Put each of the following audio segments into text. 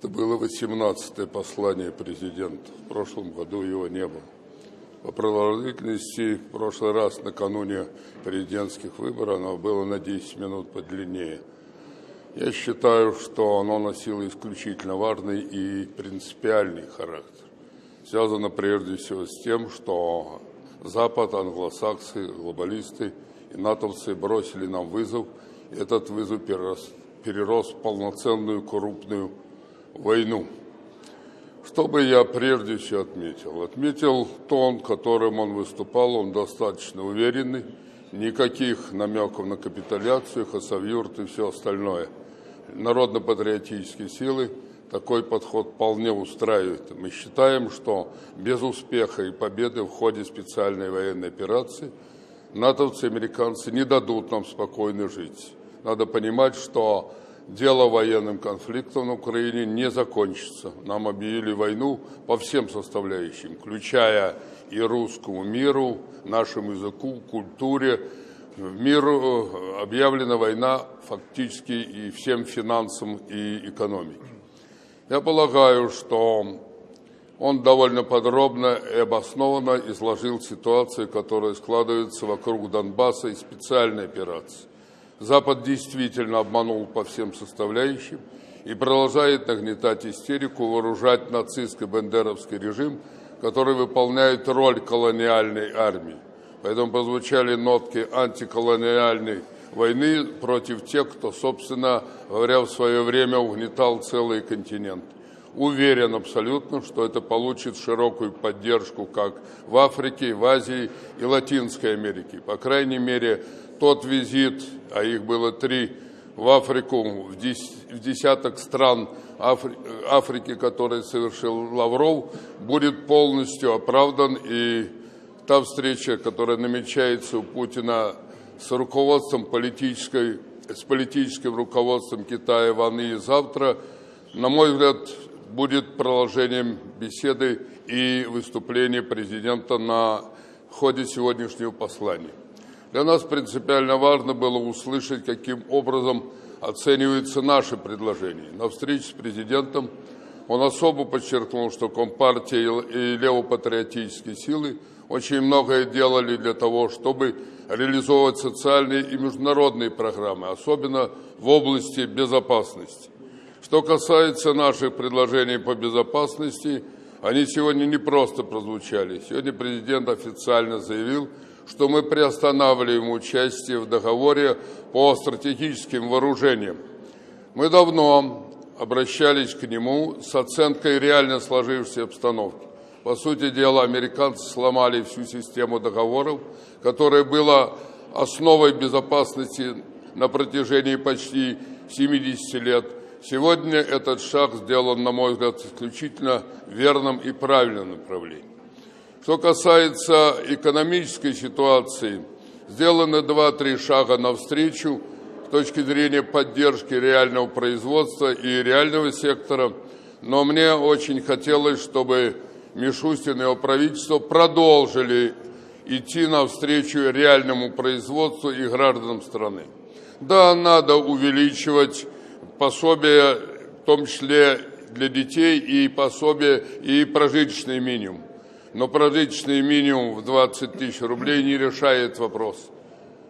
Это было 18-е послание президента. В прошлом году его не было. По продолжительности в прошлый раз накануне президентских выборов оно было на 10 минут подлиннее. Я считаю, что оно носило исключительно важный и принципиальный характер. Связано прежде всего с тем, что Запад, англосаксы, глобалисты и натовцы бросили нам вызов, этот вызов перерос, перерос в полноценную крупную войну. Что бы я прежде всего отметил? Отметил тон, которым он выступал, он достаточно уверенный, никаких намеков на капитуляцию, хасавюрт и все остальное. Народно-патриотические силы такой подход вполне устраивает. Мы считаем, что без успеха и победы в ходе специальной военной операции натовцы и американцы не дадут нам спокойно жить. Надо понимать, что дело военным конфликтом на Украине не закончится. Нам объявили войну по всем составляющим, включая и русскому миру, нашему языку, культуре. В миру э, объявлена война фактически и всем финансам и экономике. Я полагаю, что он довольно подробно и обоснованно изложил ситуацию, которая складывается вокруг Донбасса и специальной операции. Запад действительно обманул по всем составляющим и продолжает нагнетать истерику, вооружать нацистско-бендеровский режим, который выполняет роль колониальной армии. Поэтому прозвучали нотки антиколониальной войны против тех, кто, собственно говоря, в свое время угнетал целый континент. Уверен абсолютно, что это получит широкую поддержку как в Африке, в Азии и Латинской Америке. По крайней мере, тот визит, а их было три, в Африку, в, десяток стран Афри Африки, который совершил Лавров, будет полностью оправдан. И та встреча, которая намечается у Путина с руководством политической, с политическим руководством Китая Ваны завтра, на мой взгляд, будет продолжением беседы и выступления президента на ходе сегодняшнего послания. Для нас принципиально важно было услышать, каким образом оцениваются наши предложения. На встрече с президентом он особо подчеркнул, что Компартия и левопатриотические силы очень многое делали для того, чтобы реализовывать социальные и международные программы, особенно в области безопасности. Что касается наших предложений по безопасности, они сегодня не просто прозвучали. Сегодня президент официально заявил, что мы приостанавливаем участие в договоре по стратегическим вооружениям. Мы давно обращались к нему с оценкой реально сложившейся обстановки. По сути дела, американцы сломали всю систему договоров, которая была основой безопасности на протяжении почти 70 лет. Сегодня этот шаг сделан, на мой взгляд, исключительно верным и правильным направлением. Что касается экономической ситуации, сделаны два-три шага навстречу с точки зрения поддержки реального производства и реального сектора, но мне очень хотелось, чтобы Мишустин и его правительство продолжили идти навстречу реальному производству и гражданам страны. Да, надо увеличивать пособие, в том числе для детей, и пособие, и прожиточный минимум но прожиточный минимум в 20 тысяч рублей не решает вопрос.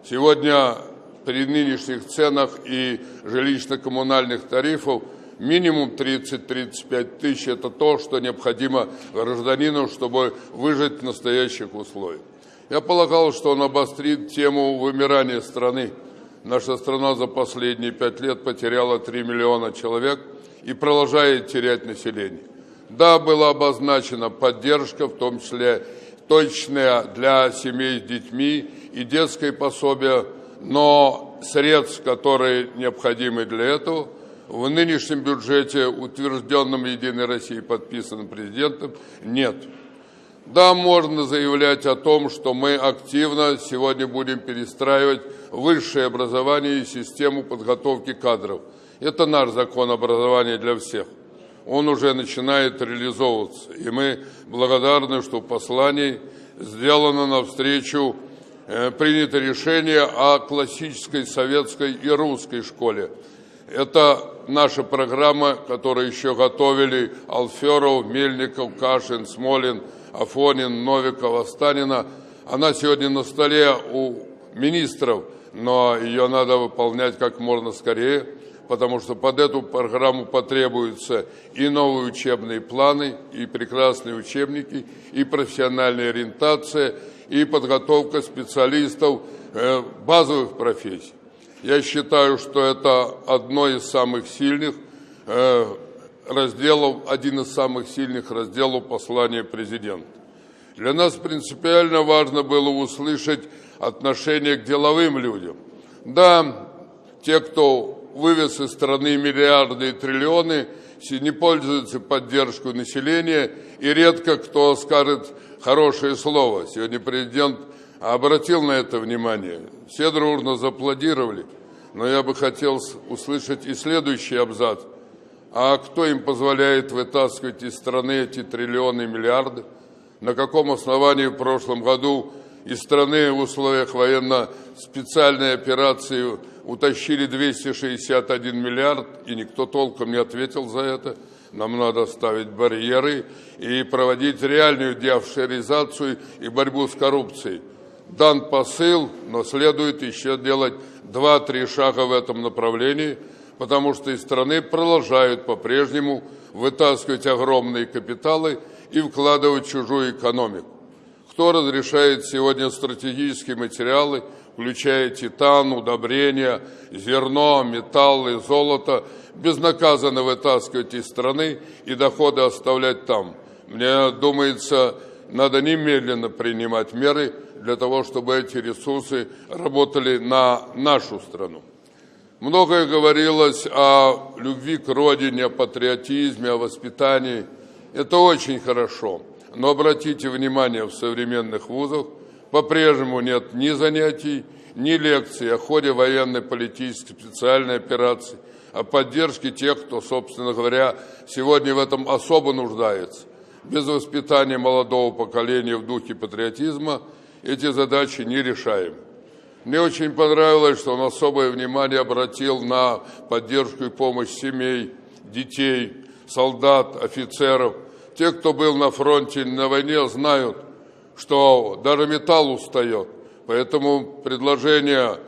Сегодня при нынешних ценах и жилищно-коммунальных тарифов минимум 30-35 тысяч – это то, что необходимо гражданину, чтобы выжить в настоящих условиях. Я полагал, что он обострит тему вымирания страны. Наша страна за последние пять лет потеряла 3 миллиона человек и продолжает терять население. Да, была обозначена поддержка, в том числе точная для семей с детьми и детское пособие, но средств, которые необходимы для этого, в нынешнем бюджете, утвержденном Единой Россией, подписанным президентом, нет. Да, можно заявлять о том, что мы активно сегодня будем перестраивать высшее образование и систему подготовки кадров. Это наш закон образования для всех он уже начинает реализовываться. И мы благодарны, что в послании сделано навстречу э, принято решение о классической советской и русской школе. Это наша программа, которую еще готовили Алферов, Мельников, Кашин, Смолин, Афонин, Новиков, Останина. Она сегодня на столе у министров, но ее надо выполнять как можно скорее, потому что под эту программу потребуются и новые учебные планы, и прекрасные учебники, и профессиональная ориентация, и подготовка специалистов э, базовых профессий. Я считаю, что это одно из самых сильных э, разделов, один из самых сильных разделов послания президента. Для нас принципиально важно было услышать отношение к деловым людям. Да, те, кто вывез из страны миллиарды и триллионы, не пользуются поддержкой населения, и редко кто скажет хорошее слово. Сегодня президент обратил на это внимание. Все дружно зааплодировали. Но я бы хотел услышать и следующий абзац. А кто им позволяет вытаскивать из страны эти триллионы и миллиарды? На каком основании в прошлом году из страны в условиях военно-специальной операции утащили 261 миллиард, и никто толком не ответил за это? Нам надо ставить барьеры и проводить реальную деофшеризацию и борьбу с коррупцией дан посыл, но следует еще делать два-три шага в этом направлении, потому что из страны продолжают по-прежнему вытаскивать огромные капиталы и вкладывать в чужую экономику. Кто разрешает сегодня стратегические материалы, включая титан, удобрения, зерно, металлы, золото, безнаказанно вытаскивать из страны и доходы оставлять там? Мне думается, надо немедленно принимать меры для того, чтобы эти ресурсы работали на нашу страну. Многое говорилось о любви к родине, о патриотизме, о воспитании. Это очень хорошо. Но обратите внимание, в современных вузах по-прежнему нет ни занятий, ни лекций о ходе военной, политической, специальной операции, о поддержке тех, кто, собственно говоря, сегодня в этом особо нуждается. Без воспитания молодого поколения в духе патриотизма эти задачи не решаем. Мне очень понравилось, что он особое внимание обратил на поддержку и помощь семей, детей, солдат, офицеров. Те, кто был на фронте на войне, знают, что даже металл устает. Поэтому предложение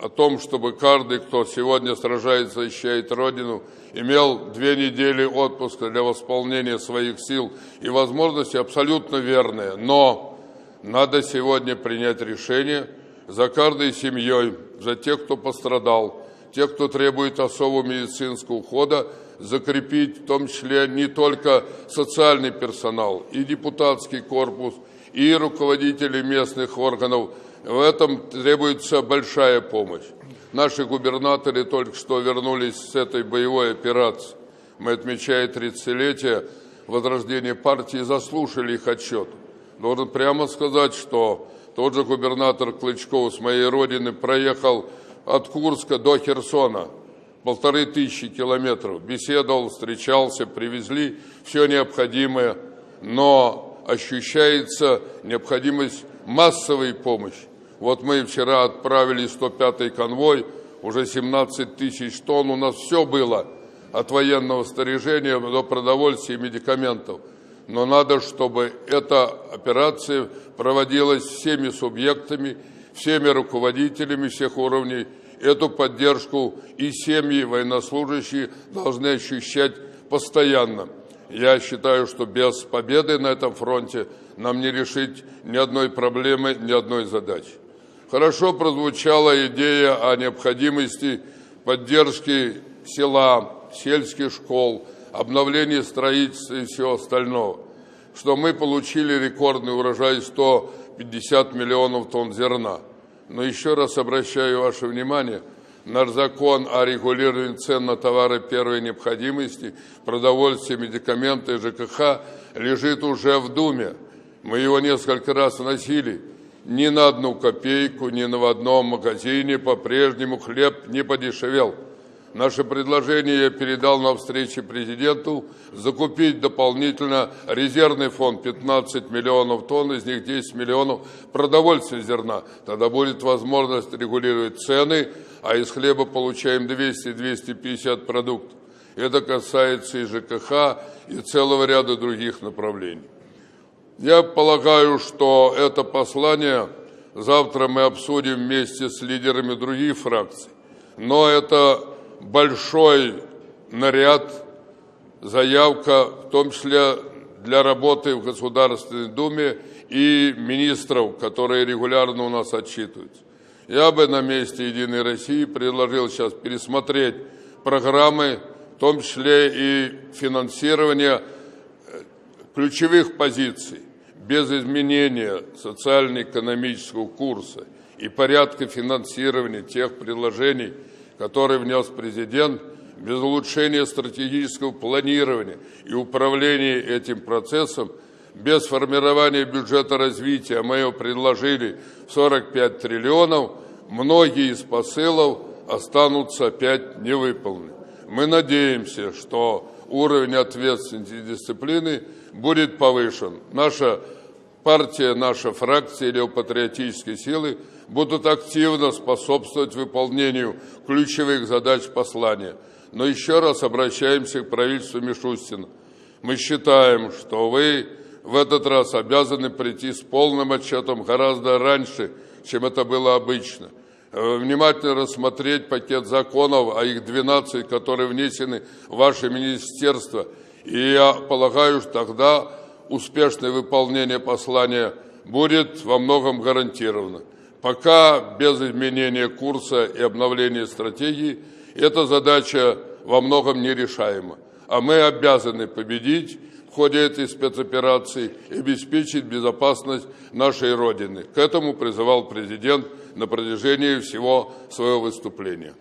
о том, чтобы каждый, кто сегодня сражается, защищает Родину, имел две недели отпуска для восполнения своих сил и возможности абсолютно верные. Но надо сегодня принять решение за каждой семьей, за тех, кто пострадал, тех, кто требует особого медицинского ухода, закрепить в том числе не только социальный персонал, и депутатский корпус, и руководители местных органов – в этом требуется большая помощь. Наши губернаторы только что вернулись с этой боевой операции. Мы, отмечая 30-летие возрождения партии, заслушали их отчет. Должен прямо сказать, что тот же губернатор Клычков с моей родины проехал от Курска до Херсона, полторы тысячи километров, беседовал, встречался, привезли все необходимое, но ощущается необходимость массовой помощи. Вот мы вчера отправили 105-й конвой, уже 17 тысяч тонн, у нас все было, от военного снаряжения до продовольствия и медикаментов. Но надо, чтобы эта операция проводилась всеми субъектами, всеми руководителями всех уровней. Эту поддержку и семьи военнослужащие должны ощущать постоянно. Я считаю, что без победы на этом фронте нам не решить ни одной проблемы, ни одной задачи. Хорошо прозвучала идея о необходимости поддержки села, сельских школ, обновления строительства и всего остального, что мы получили рекордный урожай 150 миллионов тонн зерна. Но еще раз обращаю ваше внимание, наш закон о регулировании цен на товары первой необходимости, продовольствие, медикаменты, ЖКХ лежит уже в Думе. Мы его несколько раз вносили – ни на одну копейку, ни на одном магазине по-прежнему хлеб не подешевел. Наше предложение я передал на встрече президенту закупить дополнительно резервный фонд 15 миллионов тонн, из них 10 миллионов продовольственного зерна. Тогда будет возможность регулировать цены, а из хлеба получаем 200-250 продуктов. Это касается и ЖКХ, и целого ряда других направлений. Я полагаю, что это послание завтра мы обсудим вместе с лидерами других фракций. Но это большой наряд, заявка, в том числе для работы в Государственной Думе и министров, которые регулярно у нас отчитываются. Я бы на месте «Единой России» предложил сейчас пересмотреть программы, в том числе и финансирование э, ключевых позиций, без изменения социально-экономического курса и порядка финансирования тех предложений, который внес президент, без улучшения стратегического планирования и управления этим процессом, без формирования бюджета развития, мы его предложили в 45 триллионов, многие из посылов останутся опять невыполнены. Мы надеемся, что уровень ответственности и дисциплины будет повышен. Наша партия, наша фракция левопатриотические силы будут активно способствовать выполнению ключевых задач послания. Но еще раз обращаемся к правительству Мишустина. Мы считаем, что вы в этот раз обязаны прийти с полным отчетом гораздо раньше, чем это было обычно. Э, внимательно рассмотреть пакет законов, а их 12, которые внесены в ваше министерство. И я полагаю, что тогда успешное выполнение послания будет во многом гарантировано. Пока без изменения курса и обновления стратегии эта задача во многом нерешаема. А мы обязаны победить в ходе этой спецоперации и обеспечить безопасность нашей Родины. К этому призывал президент на протяжении всего своего выступления.